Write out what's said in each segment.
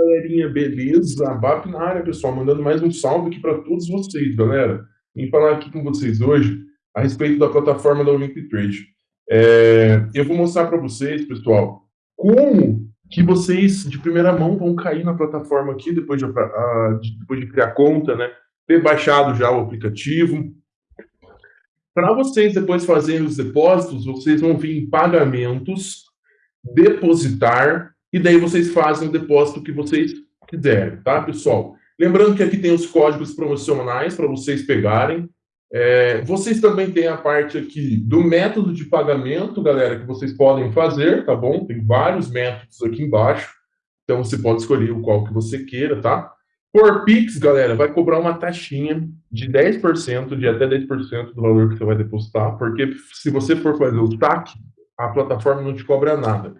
galerinha, beleza? BAP na área, pessoal, mandando mais um salve aqui para todos vocês, galera. Vim falar aqui com vocês hoje a respeito da plataforma da Olympic Trade. É, eu vou mostrar para vocês, pessoal, como que vocês, de primeira mão, vão cair na plataforma aqui, depois de, a, depois de criar conta, né? Ter baixado já o aplicativo. Para vocês depois fazerem os depósitos, vocês vão vir em pagamentos, depositar, e daí vocês fazem o depósito que vocês quiserem, tá, pessoal? Lembrando que aqui tem os códigos promocionais para vocês pegarem. É, vocês também têm a parte aqui do método de pagamento, galera, que vocês podem fazer, tá bom? Tem vários métodos aqui embaixo. Então, você pode escolher o qual que você queira, tá? Por Pix, galera, vai cobrar uma taxinha de 10%, de até 10% do valor que você vai depositar, porque se você for fazer o TAC, a plataforma não te cobra nada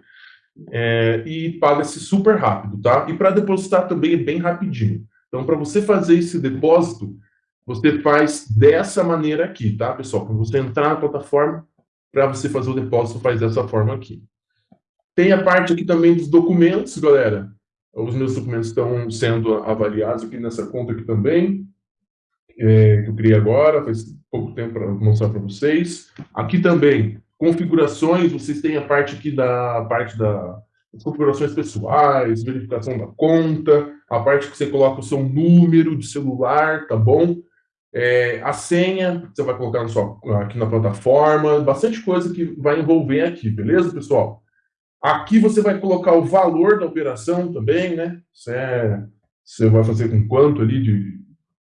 é, e paga-se super rápido, tá? E para depositar também é bem rapidinho. Então, para você fazer esse depósito, você faz dessa maneira aqui, tá, pessoal? Quando você entrar na plataforma, para você fazer o depósito, faz dessa forma aqui. Tem a parte aqui também dos documentos, galera. Os meus documentos estão sendo avaliados aqui nessa conta aqui também, é, que eu criei agora, faz pouco tempo para mostrar para vocês. Aqui também configurações, vocês têm a parte aqui da parte da configurações pessoais, verificação da conta, a parte que você coloca o seu número de celular, tá bom? É, a senha, você vai colocar seu, aqui na plataforma, bastante coisa que vai envolver aqui, beleza, pessoal? Aqui você vai colocar o valor da operação também, né? Você, é, você vai fazer com quanto ali de,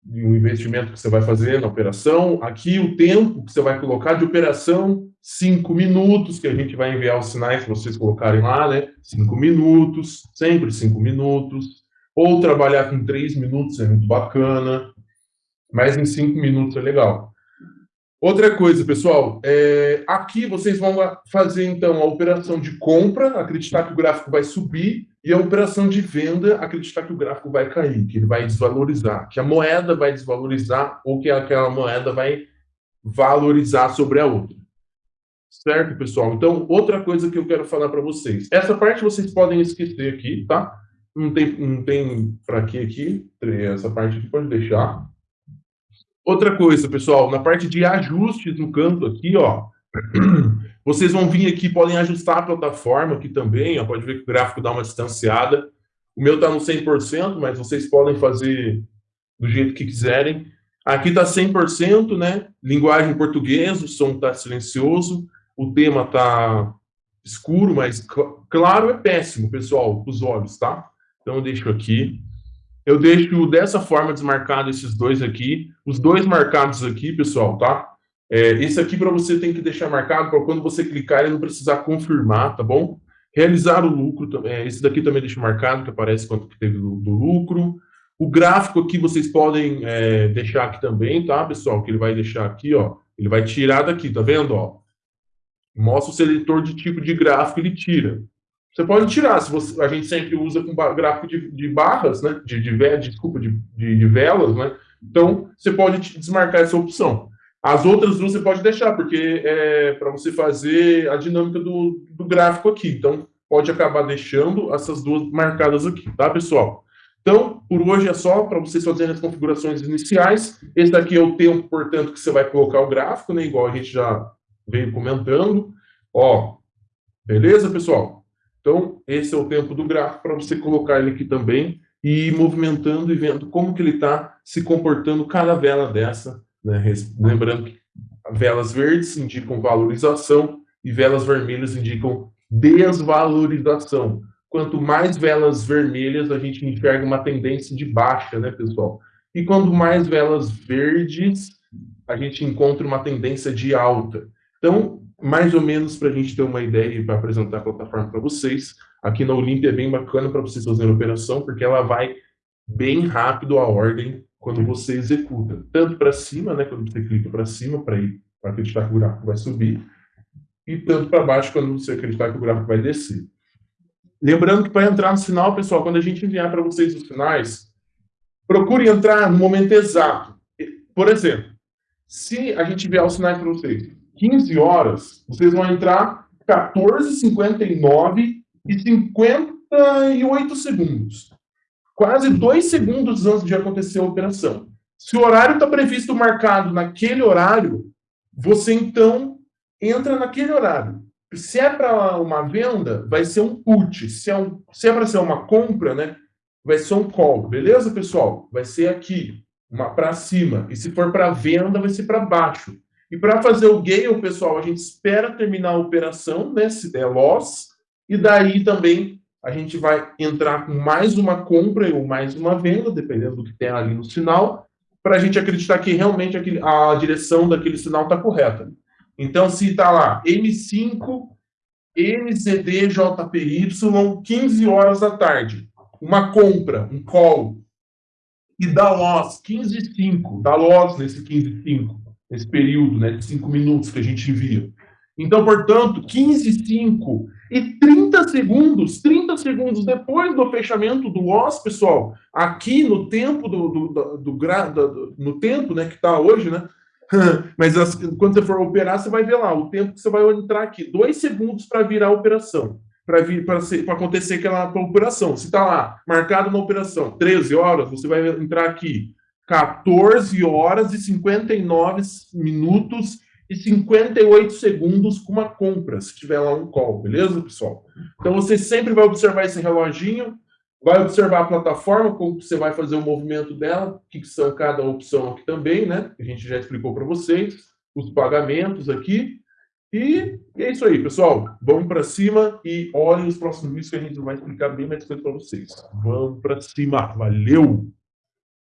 um investimento que você vai fazer na operação. Aqui o tempo que você vai colocar de operação, cinco minutos, que a gente vai enviar os sinais para vocês colocarem lá, né? Cinco minutos, sempre cinco minutos. Ou trabalhar com três minutos é muito bacana, mas em cinco minutos é legal. Outra coisa, pessoal, é, aqui vocês vão fazer, então, a operação de compra, acreditar que o gráfico vai subir, e a operação de venda, acreditar que o gráfico vai cair, que ele vai desvalorizar, que a moeda vai desvalorizar ou que aquela moeda vai valorizar sobre a outra. Certo, pessoal? Então, outra coisa que eu quero falar para vocês. Essa parte vocês podem esquecer aqui, tá? Não tem, não tem para que aqui. Essa parte aqui pode deixar. Outra coisa, pessoal, na parte de ajustes no canto aqui, ó, vocês vão vir aqui, podem ajustar a plataforma aqui também, ó, pode ver que o gráfico dá uma distanciada. O meu está no 100%, mas vocês podem fazer do jeito que quiserem. Aqui está 100%, né? Linguagem portuguesa, o som está silencioso, o tema está escuro, mas claro é péssimo, pessoal, os olhos, tá? Então eu deixo aqui. Eu deixo dessa forma desmarcado esses dois aqui. Os dois marcados aqui, pessoal, tá? É, esse aqui para você tem que deixar marcado para quando você clicar ele não precisar confirmar, tá bom? Realizar o lucro, é, esse daqui também deixa marcado, que aparece quanto que teve do, do lucro. O gráfico aqui vocês podem é, deixar aqui também, tá, pessoal? Que ele vai deixar aqui, ó. Ele vai tirar daqui, tá vendo, ó? Mostra o seletor de tipo de gráfico, ele tira. Você pode tirar, se você, a gente sempre usa com gráfico de, de barras, né? De, de, de desculpa, de, de, de velas, né? Então, você pode desmarcar essa opção. As outras duas você pode deixar, porque é para você fazer a dinâmica do, do gráfico aqui. Então, pode acabar deixando essas duas marcadas aqui, tá, pessoal? Então, por hoje é só para vocês fazerem as configurações iniciais. Esse daqui é o tempo, portanto, que você vai colocar o gráfico, né? Igual a gente já veio comentando. Ó, beleza, pessoal? Então, esse é o tempo do gráfico para você colocar ele aqui também e ir movimentando e vendo como que ele está se comportando cada vela dessa né? Lembrando que velas verdes indicam valorização e velas vermelhas indicam desvalorização. Quanto mais velas vermelhas, a gente enxerga uma tendência de baixa, né, pessoal? E quanto mais velas verdes, a gente encontra uma tendência de alta. Então, mais ou menos para a gente ter uma ideia e para apresentar a plataforma para vocês, aqui na Olímpia é bem bacana para vocês fazerem a operação, porque ela vai bem rápido a ordem quando você executa. Tanto para cima, né, quando você clica para cima, para ir para acreditar que o gráfico vai subir, e tanto para baixo, quando você acreditar que o gráfico vai descer. Lembrando que para entrar no sinal, pessoal, quando a gente enviar para vocês os sinais, procure entrar no momento exato. Por exemplo, se a gente enviar os sinais para vocês 15 horas, vocês vão entrar 14h59 e 58 segundos. Quase dois segundos antes de acontecer a operação. Se o horário está previsto marcado naquele horário, você então entra naquele horário. Se é para uma venda, vai ser um put. Se é, um, é para ser uma compra, né, vai ser um call. Beleza, pessoal? Vai ser aqui, para cima. E se for para venda, vai ser para baixo. E para fazer o gale, pessoal, a gente espera terminar a operação, né, se der loss, e daí também a gente vai entrar com mais uma compra ou mais uma venda, dependendo do que tem ali no sinal, para a gente acreditar que realmente a direção daquele sinal está correta. Então, se está lá M5, NZD, JPY, 15 horas da tarde, uma compra, um call, e dá loss 15 e 5, dá loss nesse 15 e 5, nesse período né, de 5 minutos que a gente envia. Então, portanto, 15 e 5 e 30 segundos, 30 segundos depois do fechamento do loss, pessoal, aqui no tempo do, do, do, do, do no tempo né, que está hoje, né? Mas as, quando você for operar, você vai ver lá o tempo que você vai entrar aqui, dois segundos para virar a operação, para vir para acontecer aquela operação. Se está lá marcado na operação 13 horas, você vai entrar aqui 14 horas e 59 minutos e 58 segundos com uma compra, se tiver lá um call, beleza, pessoal? Então você sempre vai observar esse reloginho, vai observar a plataforma, como você vai fazer o movimento dela, o que são cada opção aqui também, né? A gente já explicou para vocês, os pagamentos aqui. E é isso aí, pessoal. Vamos para cima e olhem os próximos vídeos que a gente vai explicar bem mais coisa para vocês. Vamos para cima. Valeu!